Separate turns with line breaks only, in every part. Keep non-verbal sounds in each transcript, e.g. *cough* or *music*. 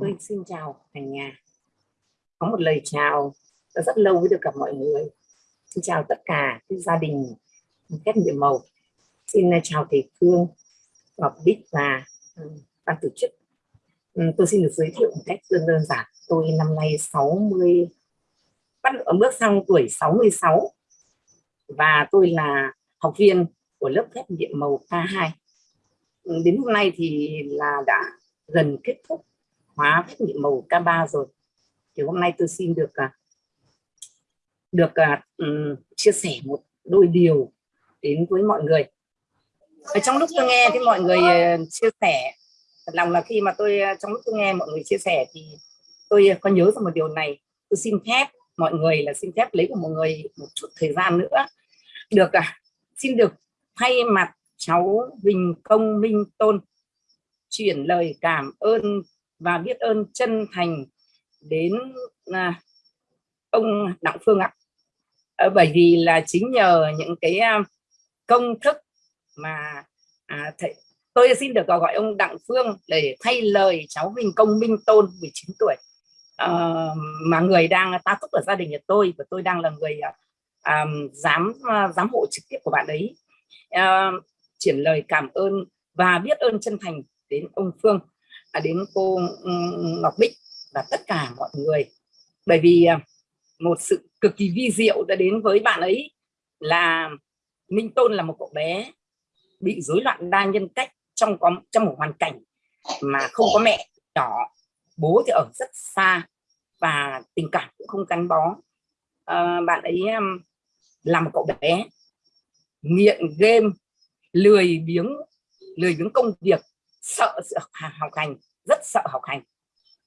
tôi xin chào cả nhà. Có một lời chào đã rất lâu mới được gặp mọi người. Xin chào tất cả các gia đình kết nhiệm màu. Xin à, chào thầy Phương, Ngọc Bích và ừ, ban tổ chức. Ừ, tôi xin được giới thiệu một cách đơn đơn giản. Tôi năm nay 60 bắt bước sang tuổi 66 và tôi là học viên của lớp thép nhiệm màu K2 ừ, đến hôm nay thì là đã gần kết thúc hóa phép nhiệm màu K3 rồi. Thì hôm nay tôi xin được à, được à, ừ, chia sẻ một đôi điều đến với mọi người. Ở trong lúc tôi nghe thì mọi người à, chia sẻ, thật lòng là khi mà tôi trong lúc tôi nghe mọi người chia sẻ thì tôi có nhớ ra một điều này. Tôi xin phép mọi người là xin phép lấy của mọi người một chút thời gian nữa. Được à xin được thay mặt cháu Huỳnh Công Minh Tôn chuyển lời cảm ơn và biết ơn chân thành đến à, ông Đặng Phương ạ. À, bởi vì là chính nhờ những cái à, công thức mà à, thầy, tôi xin được gọi ông Đặng Phương để thay lời cháu Huỳnh Công Minh Tôn 19 tuổi. À, mà người đang ta túc ở gia đình nhà tôi và tôi đang là người à, à giám à, giám hộ trực tiếp của bạn ấy. À, chuyển lời cảm ơn và biết ơn chân thành đến ông Phương đến cô ừ, Ngọc Bích và tất cả mọi người. Bởi vì à, một sự cực kỳ vi diệu đã đến với bạn ấy là Minh Tôn là một cậu bé bị rối loạn đa nhân cách trong có trong một hoàn cảnh mà không có mẹ nhỏ bố thì ở rất xa và tình cảm cũng không gắn bó. À, bạn ấy à, là một cậu bé nghiện game lười biếng lười biếng công việc sợ sự học hành rất sợ học hành.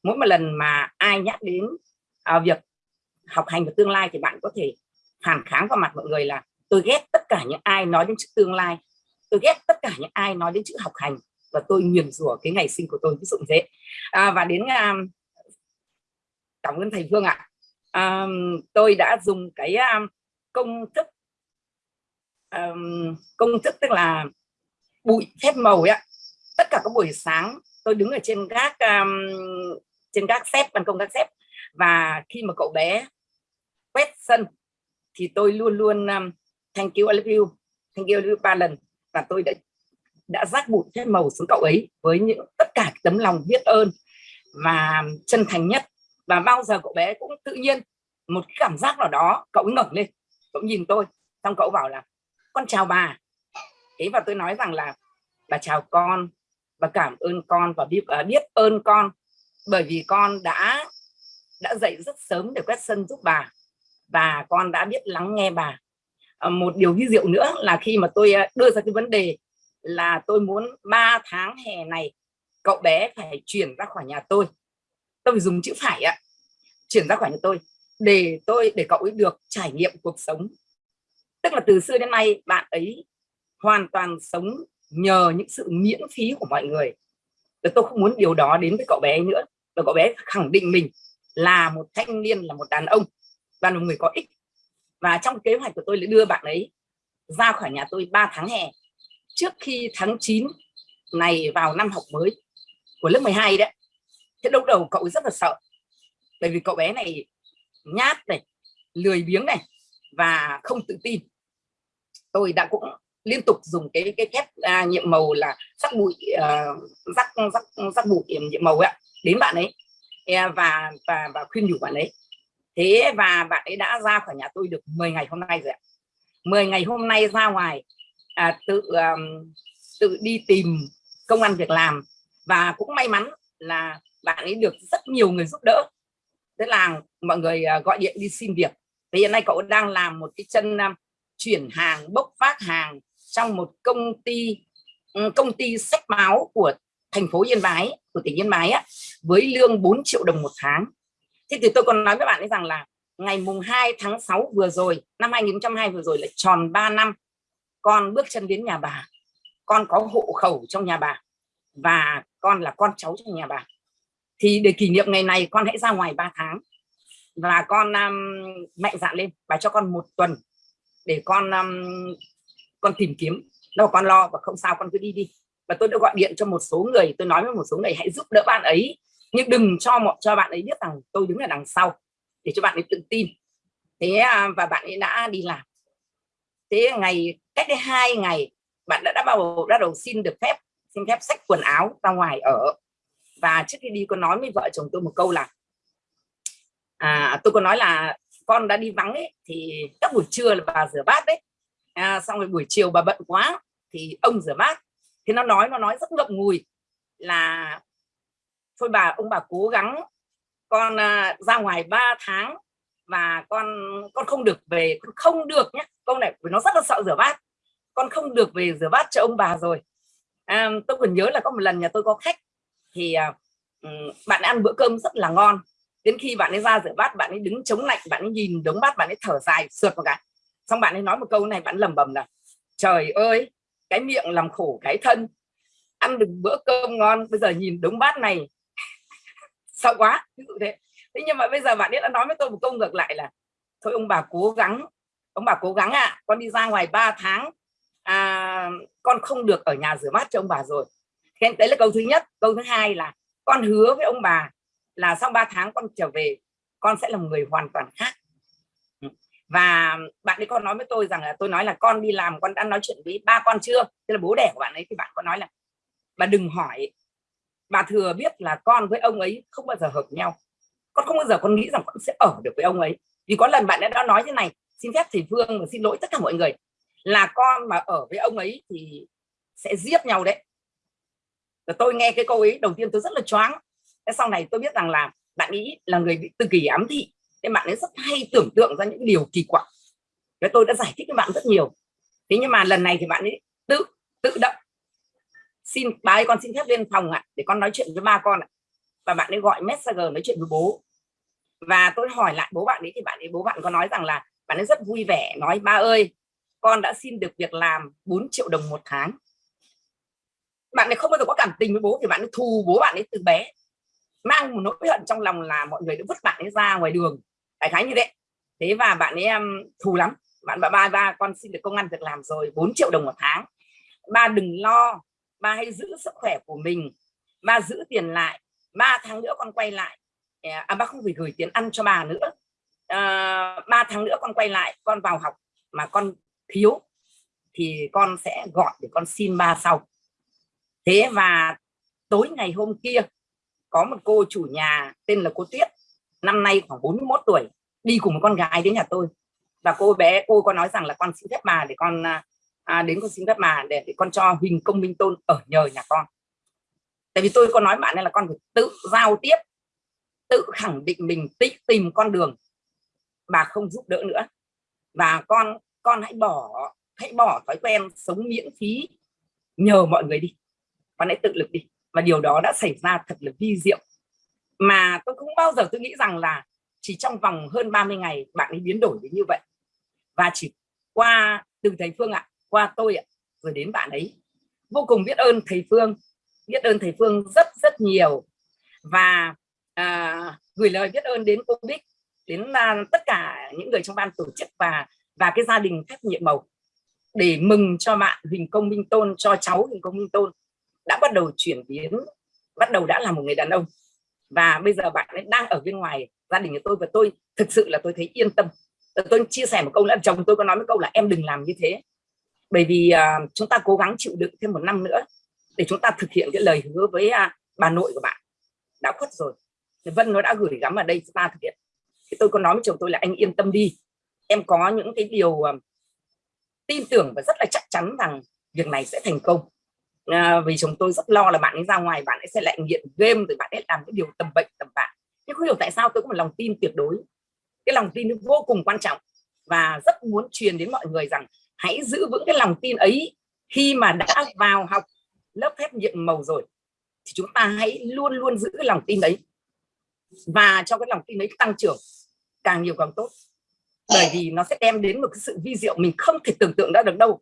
Mỗi một lần mà ai nhắc đến à, việc học hành và tương lai thì bạn có thể phản kháng vào mặt mọi người là tôi ghét tất cả những ai nói đến chữ tương lai. Tôi ghét tất cả những ai nói đến chữ học hành. Và tôi nguyền rủa cái ngày sinh của tôi ví dụ thế. À, và đến à, cảm ơn thầy Phương ạ. À, tôi đã dùng cái um, công thức um, công thức tức là bụi phép màu ấy tất cả các buổi sáng tôi đứng ở trên gác um, trên gác xếp ban công gác xếp. Và khi mà cậu bé quét sân thì tôi luôn luôn um, thank you I love you thank you, you ba lần. Và tôi đã đã rác bụi hết màu xuống cậu ấy với những tất cả tấm lòng biết ơn và chân thành nhất. Và bao giờ cậu bé cũng tự nhiên một cái cảm giác nào đó cậu ngẩng lên cậu nhìn tôi xong cậu bảo là con chào bà. Thế và tôi nói rằng là bà chào con và cảm ơn con và biết uh, biết ơn con. Bởi vì con đã đã dậy rất sớm để quét sân giúp bà và con đã biết lắng nghe bà. Uh, một điều ví diệu nữa là khi mà tôi uh, đưa ra cái vấn đề là tôi muốn 3 tháng hè này cậu bé phải chuyển ra khỏi nhà tôi. Tôi phải dùng chữ phải ạ chuyển ra khỏi nhà tôi để tôi để cậu ấy được trải nghiệm cuộc sống. Tức là từ xưa đến nay bạn ấy hoàn toàn sống nhờ những sự miễn phí của mọi người. Và tôi không muốn điều đó đến với cậu bé nữa. Và cậu bé khẳng định mình là một thanh niên, là một đàn ông, và là một người có ích. Và trong kế hoạch của tôi là đưa bạn ấy ra khỏi nhà tôi 3 tháng hè, trước khi tháng 9 này vào năm học mới của lớp 12 đấy. Thế lúc đầu cậu rất là sợ, bởi vì cậu bé này nhát này, lười biếng này và không tự tin. Tôi đã cũng liên tục dùng cái cái kép à, nhiệm màu là sắc bụi à, sắc sắc sắc bụi nhiệm màu ấy đến bạn ấy. À, và và và khuyên nhủ bạn ấy. Thế và bạn ấy đã ra khỏi nhà tôi được 10 ngày hôm nay rồi ạ. 10 ngày hôm nay ra ngoài à, tự um, tự đi tìm công ăn việc làm. Và cũng may mắn là bạn ấy được rất nhiều người giúp đỡ. Thế là mọi người uh, gọi điện đi xin việc. Thì hiện nay cậu đang làm một cái chân chuyển hàng bốc phát hàng trong một công ty ừ, công ty sách báo của thành phố Yên Bái của tỉnh Yên Bái á, với lương 4 triệu đồng một tháng. Thế thì tôi còn nói với bạn ấy rằng là ngày mùng 2 tháng 6 vừa rồi năm 2002 vừa rồi là tròn 3 năm con bước chân đến nhà bà. Con có hộ khẩu trong nhà bà và con là con cháu trong nhà bà. Thì để kỷ niệm ngày này con hãy ra ngoài 3 tháng và con um, mạnh dạn lên và cho con một tuần để con um, con tìm kiếm đâu con lo và không sao con cứ đi đi. Và tôi đã gọi điện cho một số người tôi nói với một số người hãy giúp đỡ bạn ấy nhưng đừng cho một cho bạn ấy biết rằng tôi đứng ở đằng sau để cho bạn ấy tự tin. Thế à, và bạn ấy đã đi làm. Thế ngày cách đây hai ngày bạn đã đã bao đã đầu xin được phép xin phép sách quần áo ra ngoài ở. Và trước khi đi có nói với vợ chồng tôi một câu là à, tôi có nói là con đã đi vắng ấy thì các buổi trưa là bà rửa bát đấy à, xong rồi buổi chiều bà bận quá thì ông rửa bát. Thì nó nói nó nói rất ngậm ngùi là thôi bà ông bà cố gắng con à, ra ngoài 3 tháng và con con không được về con không được nhé câu này nó rất là sợ rửa bát. Con không được về rửa bát cho ông bà rồi. À, tôi còn nhớ là có một lần nhà tôi có khách thì à, bạn ăn bữa cơm rất là ngon. Đến khi bạn ấy ra rửa bát bạn ấy đứng chống lạnh bạn ấy nhìn đống bát bạn ấy thở dài sượt một cái xong bạn ấy nói một câu này bạn lầm bầm là trời ơi cái miệng làm khổ cái thân ăn được bữa cơm ngon bây giờ nhìn đống bát này. *laughs* Sợ quá ví dụ thế. Thế nhưng mà bây giờ bạn ấy đã nói với tôi một câu ngược lại là thôi ông bà cố gắng ông bà cố gắng ạ à, con đi ra ngoài 3 tháng à, con không được ở nhà rửa bát cho ông bà rồi. Thế đấy là câu thứ nhất. Câu thứ hai là con hứa với ông bà là sau 3 tháng con trở về con sẽ là một người hoàn toàn khác và bạn ấy con nói với tôi rằng là, tôi nói là con đi làm, con đã nói chuyện với ba con chưa? Tức là bố đẻ của bạn ấy, thì bạn có nói là bà đừng hỏi. Bà thừa biết là con với ông ấy không bao giờ hợp nhau. Con không bao giờ con nghĩ rằng con sẽ ở được với ông ấy. Vì có lần bạn ấy đã nói thế này, xin phép thầy Phương và xin lỗi tất cả mọi người. Là con mà ở với ông ấy thì sẽ giết nhau đấy. Và tôi nghe cái câu ấy, đầu tiên tôi rất là choáng. Sau này tôi biết rằng là bạn ấy là người bị tự kỷ ám thị nên bạn ấy rất hay tưởng tượng ra những điều kỳ quặc. Và tôi đã giải thích với bạn rất nhiều. Thế nhưng mà lần này thì bạn ấy tự tự động xin bà ấy con xin phép lên phòng ạ, để con nói chuyện với ba con ạ. Và bạn ấy gọi messenger nói chuyện với bố. Và tôi hỏi lại bố bạn ấy thì bạn ấy, bố bạn có nói rằng là bạn ấy rất vui vẻ, nói, ba ơi, con đã xin được việc làm 4 triệu đồng một tháng. Bạn ấy không bao giờ có cảm tình với bố thì bạn ấy thù bố bạn ấy từ bé. Mang một nỗi hận trong lòng là mọi người đã vứt bạn ấy ra ngoài đường đại khái như thế. Thế và bạn ấy um, thù lắm. Bạn bà ba ba con xin được công an việc làm rồi 4 triệu đồng một tháng. Ba đừng lo. Ba hãy giữ sức khỏe của mình. Ba giữ tiền lại. Ba tháng nữa con quay lại. À ba không phải gửi tiền ăn cho bà nữa. À, ba tháng nữa con quay lại con vào học mà con thiếu thì con sẽ gọi để con xin ba sau. Thế và tối ngày hôm kia có một cô chủ nhà tên là cô Tuyết năm nay khoảng 41 tuổi đi cùng một con gái đến nhà tôi. Và cô bé cô có nói rằng là con xin phép bà để con à, à đến con xin phép bà để, để con cho Huỳnh Công Minh Tôn ở nhờ nhà con. Tại vì tôi có nói bạn này là con phải tự giao tiếp tự khẳng định mình tự tìm con đường. Bà không giúp đỡ nữa. Và con con hãy bỏ hãy bỏ thói quen sống miễn phí nhờ mọi người đi. Con hãy tự lực đi. Và điều đó đã xảy ra thật là vi diệu mà tôi không bao giờ tôi nghĩ rằng là chỉ trong vòng hơn 30 ngày bạn ấy biến đổi đến như vậy. Và chỉ qua từ thầy Phương ạ qua tôi ạ rồi đến bạn ấy. Vô cùng biết ơn thầy Phương biết ơn thầy Phương rất rất nhiều. Và à, gửi lời biết ơn đến cô Bích đến à, tất cả những người trong ban tổ chức và và cái gia đình phép nhiệm màu để mừng cho bạn Huỳnh Công Minh Tôn cho cháu Huỳnh Công Minh Tôn đã bắt đầu chuyển biến bắt đầu đã là một người đàn ông và bây giờ bạn ấy đang ở bên ngoài gia đình của tôi và tôi thực sự là tôi thấy yên tâm. Tôi chia sẻ một câu là chồng tôi có nói một câu là em đừng làm như thế. Bởi vì uh, chúng ta cố gắng chịu đựng thêm một năm nữa để chúng ta thực hiện cái lời hứa với uh, bà nội của bạn. Đã khuất rồi. Thì Vân nó đã gửi gắm ở đây chúng ta thực hiện. Thì tôi có nói với chồng tôi là anh yên tâm đi. Em có những cái điều uh, tin tưởng và rất là chắc chắn rằng việc này sẽ thành công à, vì chúng tôi rất lo là bạn ấy ra ngoài bạn ấy sẽ lại nghiện game rồi bạn ấy làm cái điều tầm bệnh tầm bạ. Nhưng không hiểu tại sao tôi có một lòng tin tuyệt đối. Cái lòng tin vô cùng quan trọng và rất muốn truyền đến mọi người rằng hãy giữ vững cái lòng tin ấy. Khi mà đã vào học lớp phép nhiệm màu rồi thì chúng ta hãy luôn luôn giữ cái lòng tin đấy và cho cái lòng tin đấy tăng trưởng càng nhiều càng tốt. Bởi vì nó sẽ đem đến một cái sự vi diệu mình không thể tưởng tượng ra được đâu.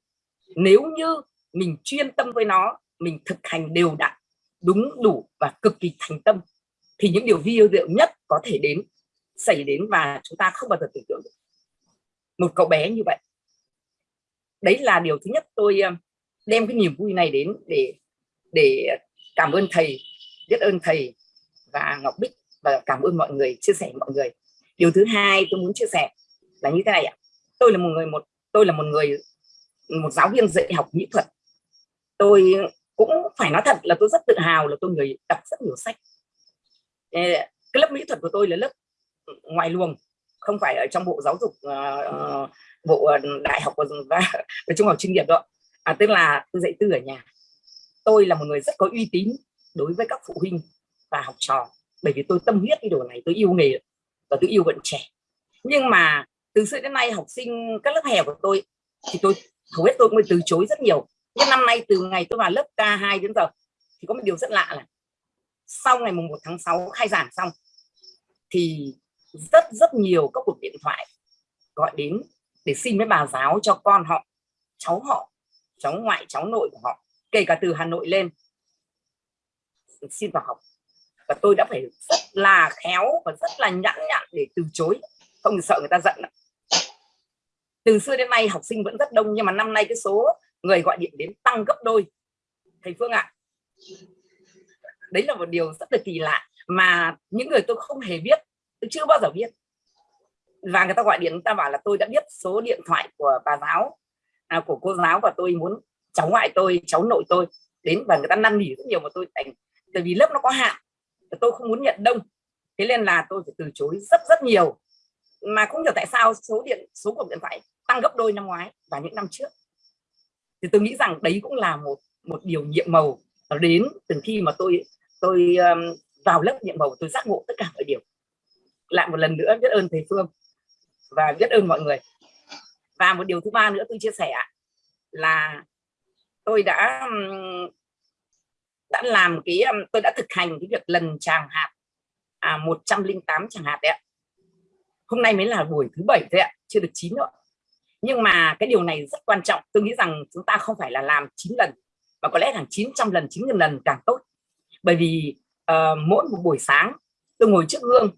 Nếu như mình chuyên tâm với nó, mình thực hành đều đặn, đúng đủ và cực kỳ thành tâm. Thì những điều vi diệu nhất có thể đến, xảy đến và chúng ta không bao giờ tưởng tượng được. Một cậu bé như vậy. Đấy là điều thứ nhất tôi um, đem cái niềm vui này đến để để cảm ơn thầy, biết ơn thầy và Ngọc Bích và cảm ơn mọi người, chia sẻ mọi người. Điều thứ hai tôi muốn chia sẻ là như thế này ạ. Tôi là một người, một, tôi là một người, một giáo viên dạy học mỹ thuật tôi cũng phải nói thật là tôi rất tự hào là tôi người đọc rất nhiều sách. Cái lớp mỹ thuật của tôi là lớp ngoài luồng không phải ở trong bộ giáo dục uh, bộ ờ, đại học và, và trung học chuyên nghiệp đó à, tức là tôi dạy tư ở nhà. Tôi là một người rất có uy tín đối với các phụ huynh và học trò bởi vì tôi tâm huyết cái đồ này tôi yêu nghề và tôi yêu vận trẻ. Nhưng mà từ xưa đến nay học sinh các lớp hè của tôi thì tôi hầu hết tôi mới từ chối rất nhiều nhưng năm nay từ ngày tôi vào lớp K2 đến giờ thì có một điều rất lạ là sau ngày mùng 1 tháng 6 khai giảng xong thì rất rất nhiều các cuộc điện thoại gọi đến để xin với bà giáo cho con họ, cháu họ, cháu ngoại, cháu nội của họ, kể cả từ Hà Nội lên xin vào học. Và tôi đã phải rất là khéo và rất là nhẫn nhặn để từ chối. Không sợ người ta giận từ xưa đến nay học sinh vẫn rất đông nhưng mà năm nay cái số người gọi điện đến tăng gấp đôi. Thầy Phương ạ. À, đấy là một điều rất là kỳ lạ mà những người tôi không hề biết tôi chưa bao giờ biết. Và người ta gọi điện người ta bảo là tôi đã biết số điện thoại của bà giáo à, của cô giáo và tôi muốn cháu ngoại tôi cháu nội tôi đến và người ta năn nỉ rất nhiều mà tôi thành tại vì lớp nó có hạn tôi không muốn nhận đông. Thế nên là tôi phải từ chối rất rất nhiều. Mà không hiểu tại sao số điện số cuộc điện thoại tăng gấp đôi năm ngoái và những năm trước thì tôi nghĩ rằng đấy cũng là một một điều nhiệm màu đến từ khi mà tôi tôi um, vào lớp nhiệm màu tôi giác ngộ tất cả mọi điều. Lại một lần nữa biết ơn thầy Phương và biết ơn mọi người. Và một điều thứ ba nữa tôi chia sẻ là tôi đã đã làm cái tôi đã thực hành cái việc lần tràng hạt à, 108 tràng hạt đấy ạ. Hôm nay mới là buổi thứ bảy thôi ạ chưa được chín nữa nhưng mà cái điều này rất quan trọng. Tôi nghĩ rằng chúng ta không phải là làm 9 lần mà có lẽ là 900 lần 9 lần càng tốt. Bởi vì uh, mỗi một buổi sáng tôi ngồi trước gương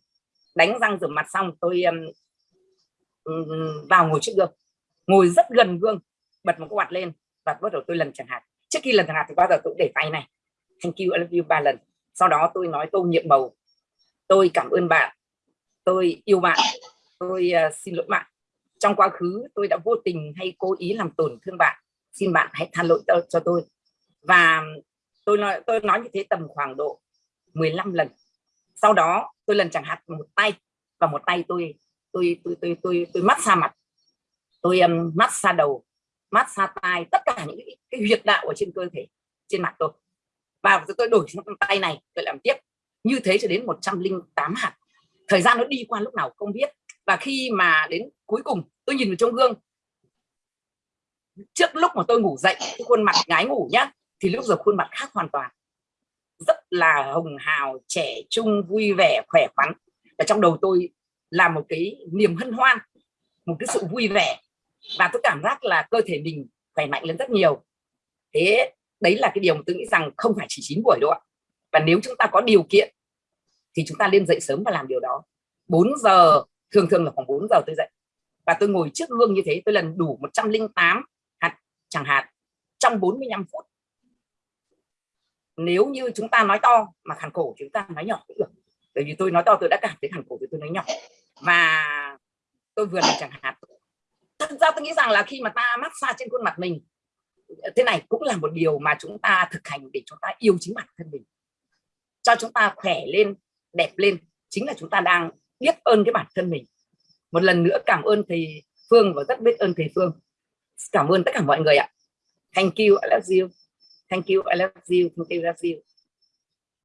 đánh răng rửa mặt xong tôi um, vào ngồi trước gương. Ngồi rất gần gương bật một cái quạt lên và bắt đầu tôi lần chẳng hạn trước khi lần chẳng hạn thì bao giờ tôi để tay này. Thank you I love you ba lần. Sau đó tôi nói tôi nhiệm màu tôi cảm ơn bạn. Tôi yêu bạn. Tôi uh, xin lỗi bạn trong quá khứ tôi đã vô tình hay cố ý làm tổn thương bạn. Xin bạn hãy tha lỗi cho, tôi. Và tôi nói tôi nói như thế tầm khoảng độ 15 lần. Sau đó tôi lần chẳng hạn một tay và một tay tôi tôi tôi tôi tôi tôi mát xa mặt. Tôi um, mát xa đầu mát xa tai tất cả những cái, cái huyệt đạo ở trên cơ thể trên mặt tôi. Và tôi đổi sang tay này tôi làm tiếp. Như thế cho đến 108 hạt. Thời gian nó đi qua lúc nào không biết và khi mà đến cuối cùng, tôi nhìn vào trong gương. Trước lúc mà tôi ngủ dậy khuôn mặt gái ngủ nhá, thì lúc giờ khuôn mặt khác hoàn toàn. Rất là hồng hào, trẻ trung, vui vẻ, khỏe khoắn. Và trong đầu tôi là một cái niềm hân hoan, một cái sự vui vẻ. Và tôi cảm giác là cơ thể mình khỏe mạnh lên rất nhiều. Thế đấy là cái điều mà tôi nghĩ rằng không phải chỉ 9 buổi đâu ạ. Và nếu chúng ta có điều kiện, thì chúng ta nên dậy sớm và làm điều đó. 4 giờ thường thường là khoảng 4 giờ tôi dậy. Và tôi ngồi trước gương như thế, tôi lần đủ 108 hạt, chẳng hạn, trong 45 phút. Nếu như chúng ta nói to mà khàn cổ chúng ta nói nhỏ cũng được. Bởi vì tôi nói to, tôi đã cảm thấy khàn cổ thì tôi nói nhỏ. Và tôi vừa làm chẳng hạn. Thật ra tôi nghĩ rằng là khi mà ta massage trên khuôn mặt mình, thế này cũng là một điều mà chúng ta thực hành để chúng ta yêu chính bản thân mình. Cho chúng ta khỏe lên, đẹp lên, chính là chúng ta đang biết ơn cái bản thân mình. Một lần nữa cảm ơn thầy Phương và rất biết ơn thầy Phương. Cảm ơn tất cả mọi người ạ. Thank you, I love you. Thank you, I love you. Thank you, I love you.